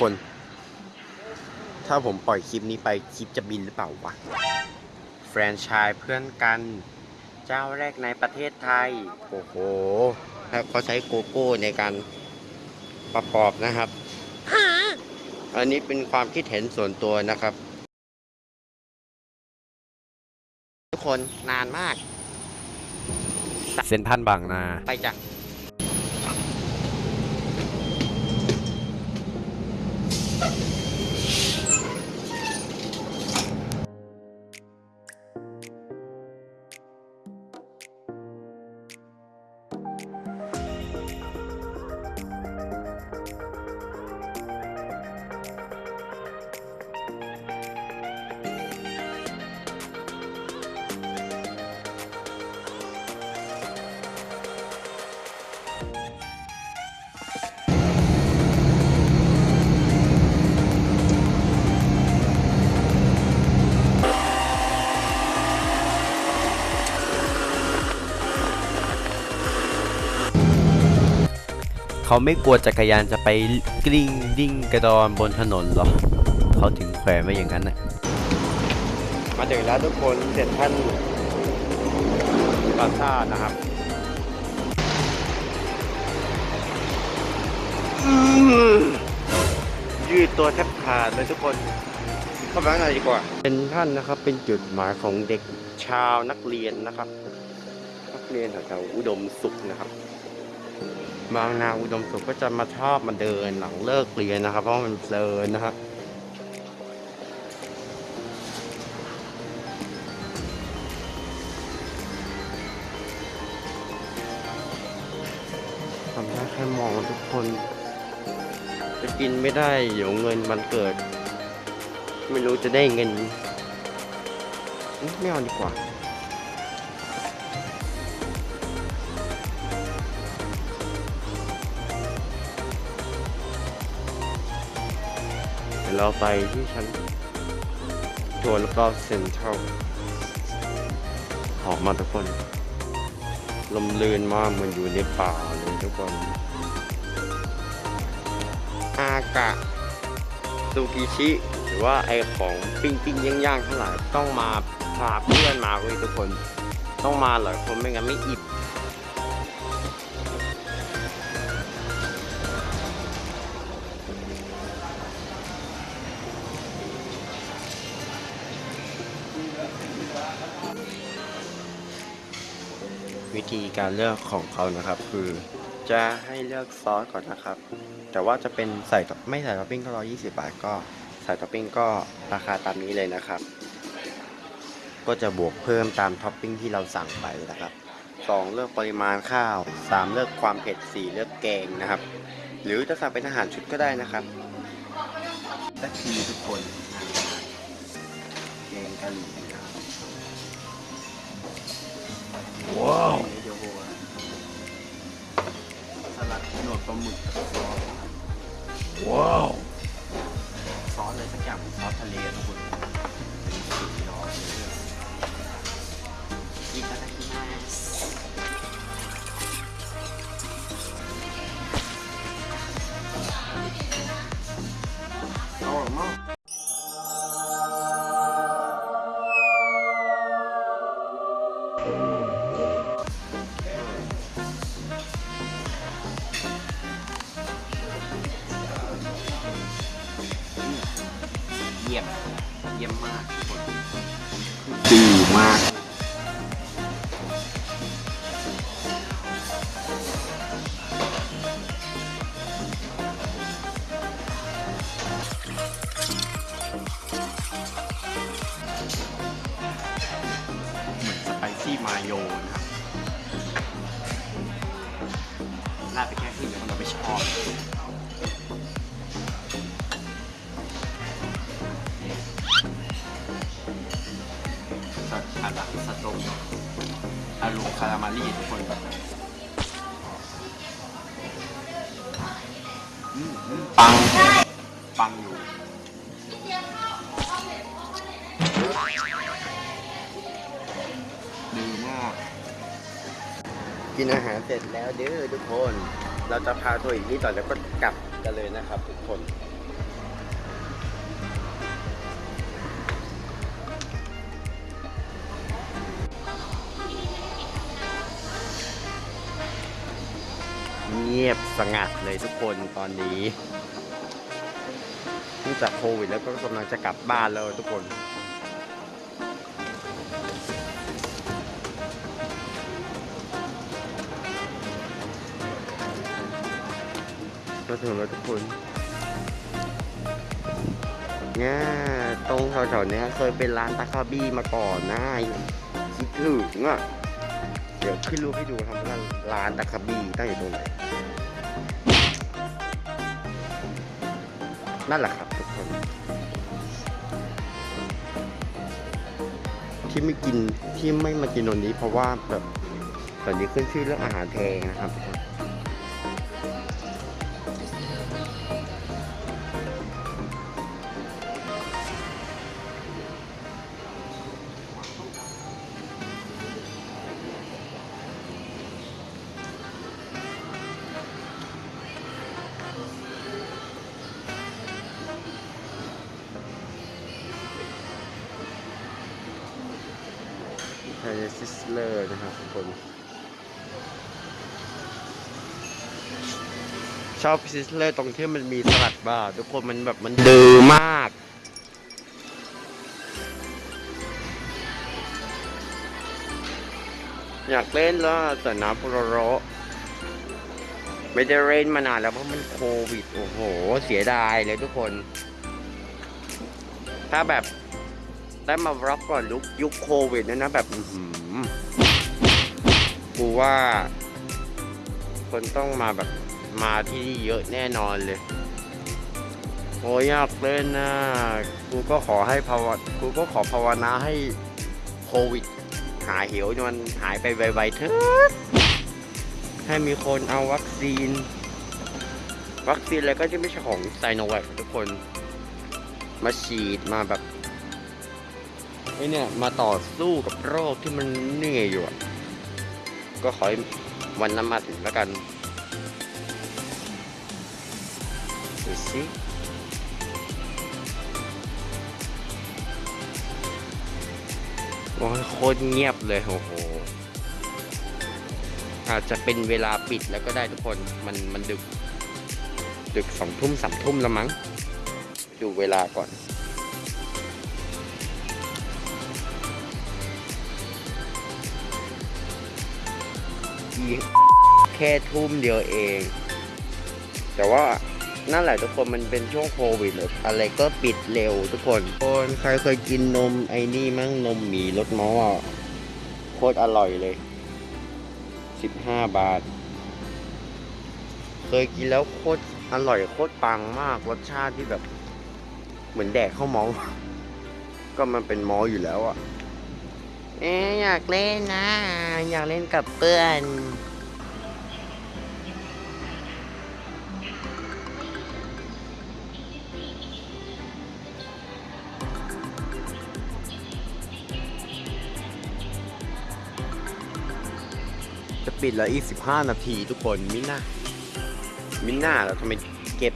คน ถ้าผมปล่อยคลิปนี้ไปคลิปจะบินหรือเปล่าวะ แฟรนไชส์เพื่อนกัน เจ้าแรกในประเทศไทย โอ้โหแล้วเขาใช้โกโก้ในการประกอบนะครับ อันนี้เป็นความคิดเห็นส่วนตัวนะครับ ทุกคนนานมาก เซนทรันบางนา ไปจ้ะ เขาไม่กลัวจักรยานจะไปกลิ้งดิ้งกระดอนบนถนนเหรอเขาถึงแขวนไว้อย่างนั้นน่ะมาถึงแล้วทุกคนเสร็จท่านปราสาทนะครับอื้อยืดตัวแทบขาดเลยทุกคนเข้าไปข้างในดีกว่า เป็นท่านนะครับเป็นจุดหมายของเด็กชาวนักเรียนนะครับ นักเรียนแถวๆอุดมสุขนะครับ บางนาอุดมสุขก็จะมาชอบมาเดินหลังเลิกเรียนนะครับ เพราะมันเพลินนะครับทำได้แค่มองทุกคน จะกินไม่ได้เดี๋ยวเงินมันเกิด ไม่รู้จะได้เงิน ไม่เอาดีกว่า เราไปที่ชั้นทัวร์แล้วก็เซ็นทรัลออกมาทุกคน ลมลื่นมากมันอยู่ในป่าเลยทุกคน อากะซูกิชิ หรือว่าไอของปิ้งปิ้งย่างย่างๆทั้งหลายต้องมาพาเพื่อนมาเว้ยทุกคน ต้องมาหลายคนไม่งั้นไม่อิ่ม ธีการเลือกของเขานะครับ คือจะให้เลือกซอสก่อนนะครับ แต่ว่าจะเป็นใส่ไม่ใส่ท็อปปิ้งก็ร้อยยี่สิบบาทก็ใส่ท็อปปิ้งก็ราคาตามนี้เลยนะครับ ก็จะบวกเพิ่มตามท็อปปิ้งที่เราสั่งไปนะครับสองเลือกปริมาณข้าวสามเลือกความเผ็ดสี่เลือกแกงนะครับ หรือจะสั่งเป็นอาหารชุดก็ได้นะครับสักทีทุกคนแกงกะหรี่ว้าวเดี๋ยวโบะสลัด หนวดปลาหมึกกับซอสว้าวซอสอะไรสักอย่างซอสทะเลทุกคนเป็นสุดยอดเลยい เยี่ยมมากดีมาก เหมือนสไปซี่มาโยนะครับราดไปแค่ครึ่งเดียวเราไม่ชอบาลูคารามารีทุกคนปัง ปังอยู่ดีมาก กินอาหารเสร็จแล้วเด้อทุกคน เราจะพาทัวร์อีกนิดต่อแล้วก็กลับกันเลยนะครับทุกคน งียบสงัดเลยทุกคนตอนนี้นื่องจากโควิดแล้วก็กำลังจะกลับบ้านแล้วทุกคนมาถึงแล้วทุกคนเนี่ยตรงแถวๆนี้เคยเป็นร้านตาคาบี้มาก่อนนะคิดถึงอะ ดี๋ยวขึ้นรูปให้ดูครับว่าร้านตะคาบีตั้งอยู่ตรงไหนนั่นแหละครับทุกคน ที่ไม่กินที่ไม่มากินตรงนี้ เพราะว่าแบบตอนนี้ขึ้นชื่อเรื่องอาหารแพงนะครับ ซิสเลอร์นะครับทุกคนชอบซิสเลอร์ตรงที่มันมีสลัดบาร์ทุกคนมันแบบมันดือมากอยากเล่นแล้วแต่น้ำโปรโรไม่ได้เล่นมานานแล้วเพราะมันโควิด โอ้โห เสียดายเลยทุกคน ถ้าแบบ ได้มารับก่อนยุคยุคโควิดเนยนะแบบอื้อหือกูว่า คนต้องมาแบบมาที่นี่เยอะแน่นอนเลยโอ้ยอยากเล่นนะกูก็ขอให้ภาวะกูก็ขอภาวนาให้โควิด หายเหี่ยวมันหายไปไวๆเถอะให้มีคนเอาวัคซีน วัคซีนอะไรก็จะไม่ใช่ของไซโนแวคทุกคน มาฉีดมาแบบ ไอเนี่ยมาต่อสู้กับโรคที่มันเหนื่อยอยู่อะก็ขอให้วันนั้นมาถึงแล้วกันดูสิโอ้โคตรเงียบเลยโอ้โหอาจจะเป็นเวลาปิดแล้วก็ได้ทุกคนมันมันดึก ดึกสองทุ่มสามทุ่มแล้วมั้ง ดูเวลาก่อน อีแค่ทุ่มเดียวเอง แต่ว่านั่นแหละทุกคนมันเป็นช่วงโควิดเลยออะไรก็ปิดเร็วทุกคนคนใครเคยกินนมไอ้นี่มั่งนมหมีรสมออะโคตรอร่อยเลยสิบห้าบาท เคยกินแล้วโคตรอร่อยโคตรปังมากรสชาติที่แบบ เหมือนแดกข้าวมาก็มันเป็นมออยู่แล้วอะ เอ๊อยากเล่นนะ อยากเล่นกับเพื่อนจะปิดแล้วอีก 15 นาทีทุกคนมิน่ามิน่าเราทำไมเก็บ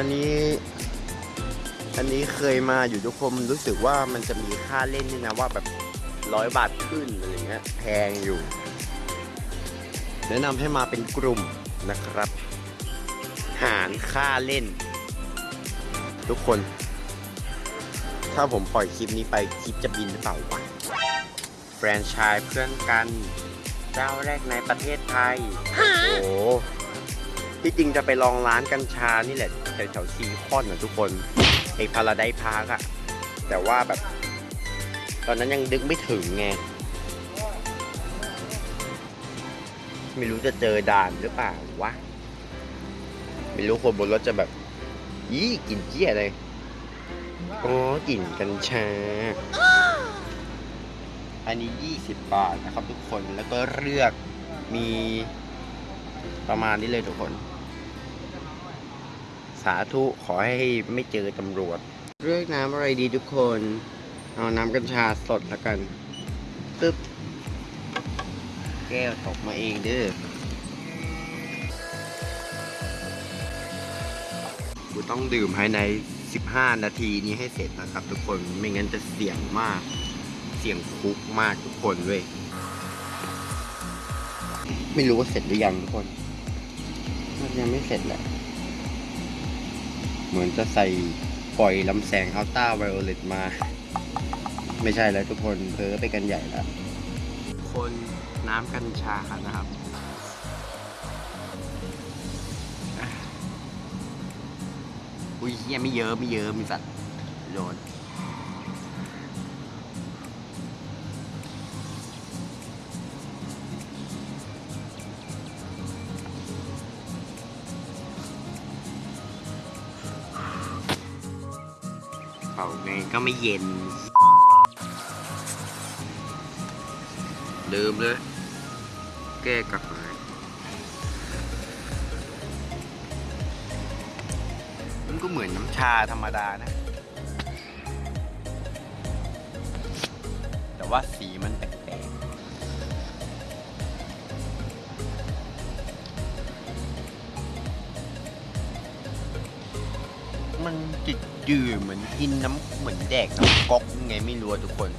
อันนี้อันนี้เคยมาอยู่ทุกคนรู้สึกว่ามันจะมีค่าเล่นนี่นะว่าแบบร้อยบาทขึ้นอะไรเงี้ยแพงอยู่ แนะนำให้มาเป็นกลุ่มนะครับ หารค่าเล่น ทุกคน ถ้าผมปล่อยคลิปนี้ไปคลิปจะบินหรือเปล่าวะแฟรนไชส์เพื่อนกัน เจ้าแรกในประเทศไทย โอ้โหที่จริงจะไปลองร้านกัญชานี่แหละ แถวๆซีคอนนะทุกคนไอ Paradise Park อะแต่ว่าแบบ ตอนนั้นยังดึกไม่ถึงไง ไม่รู้จะเจอด่านหรือเปล่าวะ ไม่รู้คนบนรถจะแบบ ยี่กลิ่นเจี๊ยเลยอ๋อกลิ่นกัญชา อันนี้ 20 บาทนะครับทุกคนแล้วก็เลือกมีประมาณนี้เลยทุกคน สาธุขอให้ไม่เจอตำรวจ เลือกน้ำอะไรดีทุกคน เอาน้ำกัญชาสดแล้วกันตึ๊บแก้วตกมาเองเด้อกูต้องดื่มภายใน 15 นาทีนี้ให้เสร็จนะครับทุกคนไม่งั้นจะเสี่ยงมาก เสี่ยงคุกมากทุกคนเว้ยไม่รู้ว่าเสร็จหรือยังทุกคนน่าจะยังไม่เสร็จแหละ เหมือนจะใส่ปล่อยลำแสงอัลต้าไวโอเลตมา ไม่ใช่แล้วทุกคนเพ้อไปกันใหญ่แล้วคนน้ำกัญชานะครับอุ้ยเฮียไม่เยอะไม่เยอะมีสัตว์โดน เป่าไงก็ไม่เย็น ลืมเลย แก้กระหายมันก็เหมือนน้ำชาธรรมดานะ แต่ว่าสีมันแปลกๆมันจิต จืดเหมือนกินน้ำเหมือนแดกน้ำก๊อกยังไงไม่รู้ทุกคน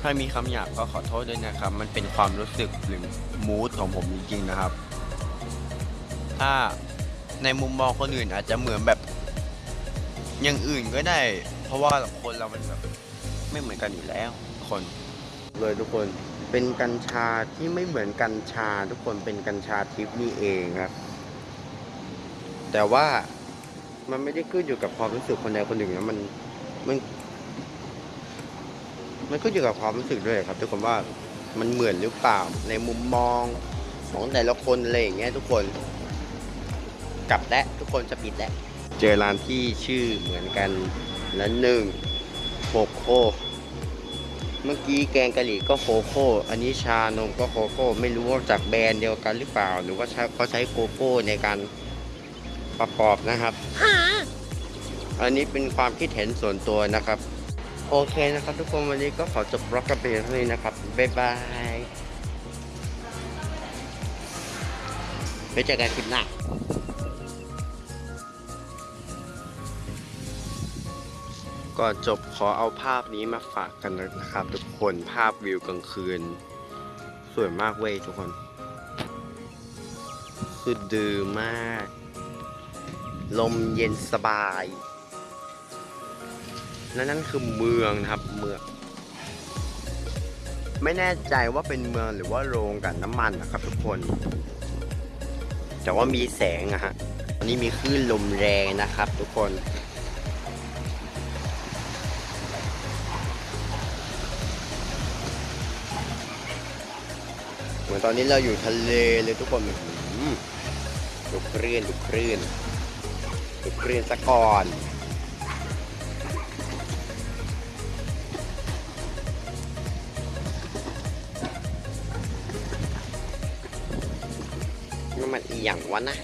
ถ้ามีคำหยาบก็ขอโทษด้วยนะครับ มันเป็นความรู้สึกหรือมูดของผมจริงๆนะครับ ถ้าในมุมมองคนอื่นอาจจะเหมือนแบบอย่างอื่นก็ได้ เพราะว่าคนเรามันแบบไม่เหมือนกันอยู่แล้วทุกคน เลยทุกคนเป็นกัญชาที่ไม่เหมือนกัญชา ทุกคนเป็นกัญชาทิพย์นี่เองครับ แต่ว่า มันไม่ได้ขึ้นอยู่กับความรู้สึกคนใดคนหนึ่งนะมันมันมันขึ้นอยู่กับความรู้สึกด้วยครับ ทุกคนว่ามันเหมือนหรือเปล่าในมุมมองของแต่ละคนอะไรอย่างเงี้ยทุกคนกลับและทุกคนจะปิดแล้วเจอร้านที่ชื่อเหมือนกันและหนึ่งโคโค่เมื่อกี้แกงกะหรี่ก็โคโค่อันนี้ชานมก็โคโค่ไม่รู้ว่าจากแบรนด์เดียวกันหรือเปล่า หรือว่าใช้เขาใช้โคโค่ในการ ประกอบนะครับ อันนี้เป็นความคิดเห็นส่วนตัวนะครับ โอเคนะครับ ทุกคนวันนี้ก็ขอจบบล็อกกันไปเท่านี้นะครับ บ๊ายบายไปเจอกันคลิปหน้าก่อนจบขอเอาภาพนี้มาฝากกันนะครับ ทุกคนภาพวิวกลางคืน สวยมากเว้ยทุกคน คือดือมาก ลมเย็นสบาย และนั่นคือเมืองนะครับเมือง ไม่แน่ใจว่าเป็นเมืองหรือว่าโรงกันน้ำมันนะครับทุกคน แต่ว่ามีแสงอะฮะตอนนี้มีคลื่นลมแรงนะครับทุกคนเหมือนตอนนี้เราอยู่ทะเลเลยทุกคนดูคลื่นดูคลื่น เรียนซะก่อนนี่มันอีหยังวะนะ